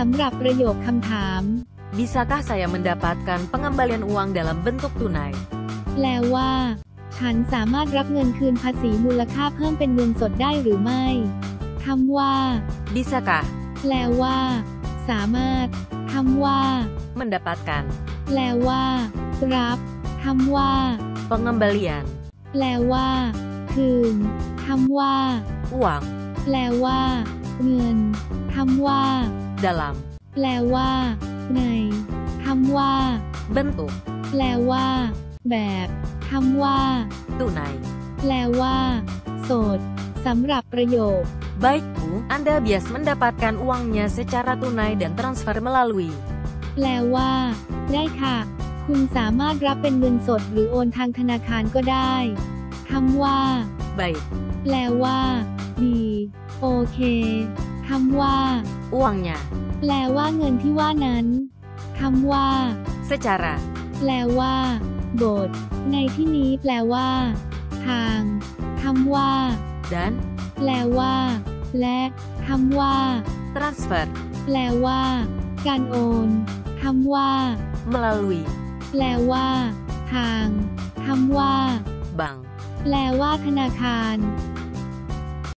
สำหรับประโยคคำถาม Bisakah saya mendapatkan pengembalian uang dalam bentuk tunai? แปลว่า ฉันสามารถรับเงินคืนภาษีมูลค่าเพิ่มเป็นเงินสดได้หรือไม่คำว่า Bisakah แปลว่า สามารถคำว่า mendapatkan แปลว่า รับคำว่า pengembalian แปลว่า คืนคำว่า uang แปลว่า เงินคำว่า dalam แปลว่า ในคำว่า bentuk แปลว่า แบบคำว่า tunai? แปลว่า โสดสำหรับประโยค Baik Bu, Anda bias mendapatkan uangnya secara tunai dan transfer melalui แปลว่า ได้ค่ะ คุณสามารถรับเป็นเงินสดหรือโอนทางธนาคารก็ได้คำว่า baik แปลว่า ดี โอเคคำว่า uangnya แปลว่าเงินที่ว่านั้นคำว่า secara แปลว่าบทในที่นี้แปลว่า ทางคำว่า dan แปลว่า และคำว่า transfer แปลว่า การโอนคำว่า melalui แปลว่า ทางคำว่า bank แปลว่าธนาคาร